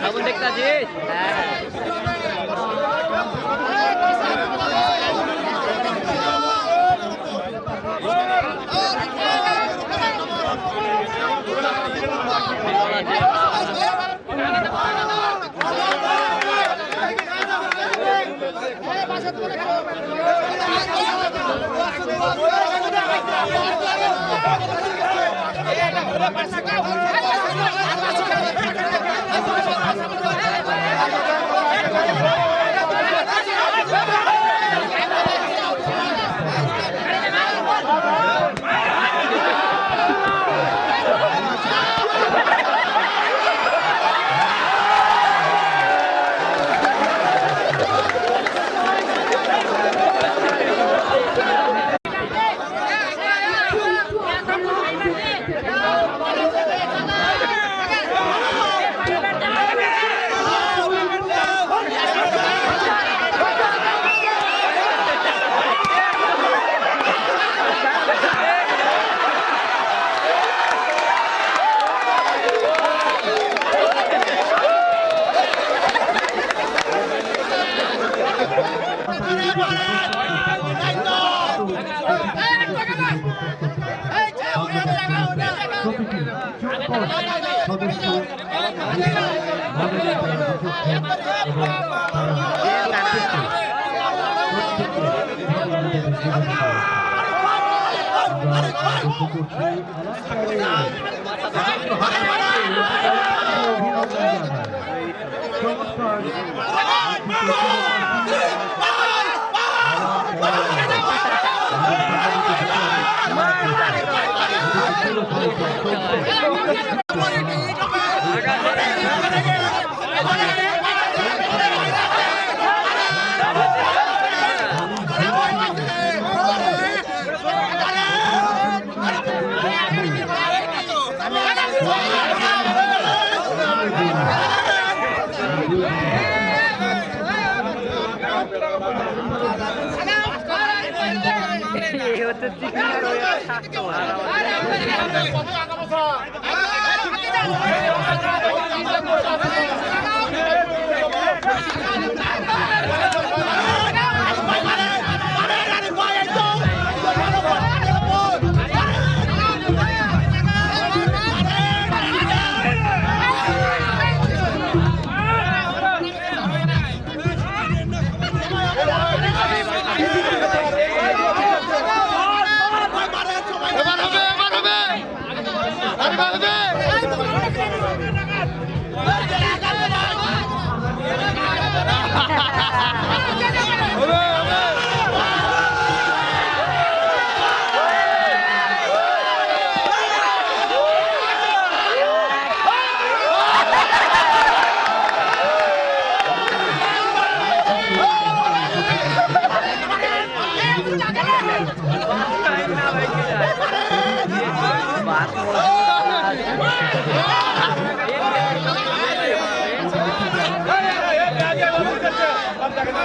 Kamu দেখতে আছিস হ্যাঁ প্রতিটি সদস্য প্রত্যেকে হচ্ছে চিকেন ওই স্বাস্থ্য ভালো পুলিশ পরিদর্শক এবং তাদের কর্মকর্তা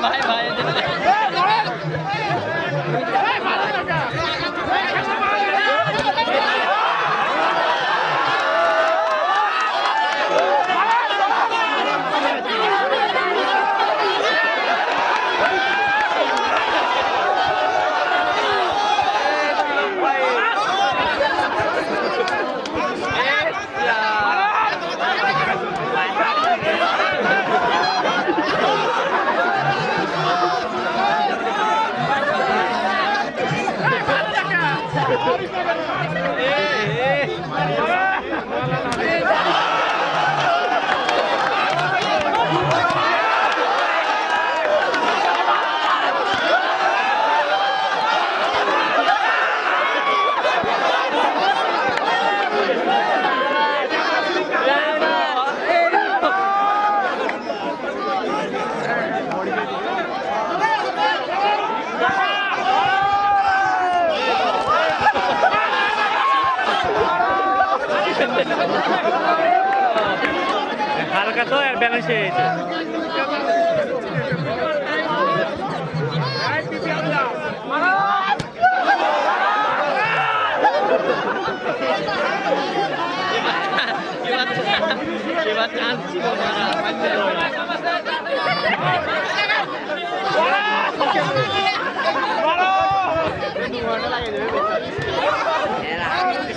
前前前。Oh, হালকা তো আর ব্যালেন্স হয়েছে এবার চান্স ছিল মারা লাগে làm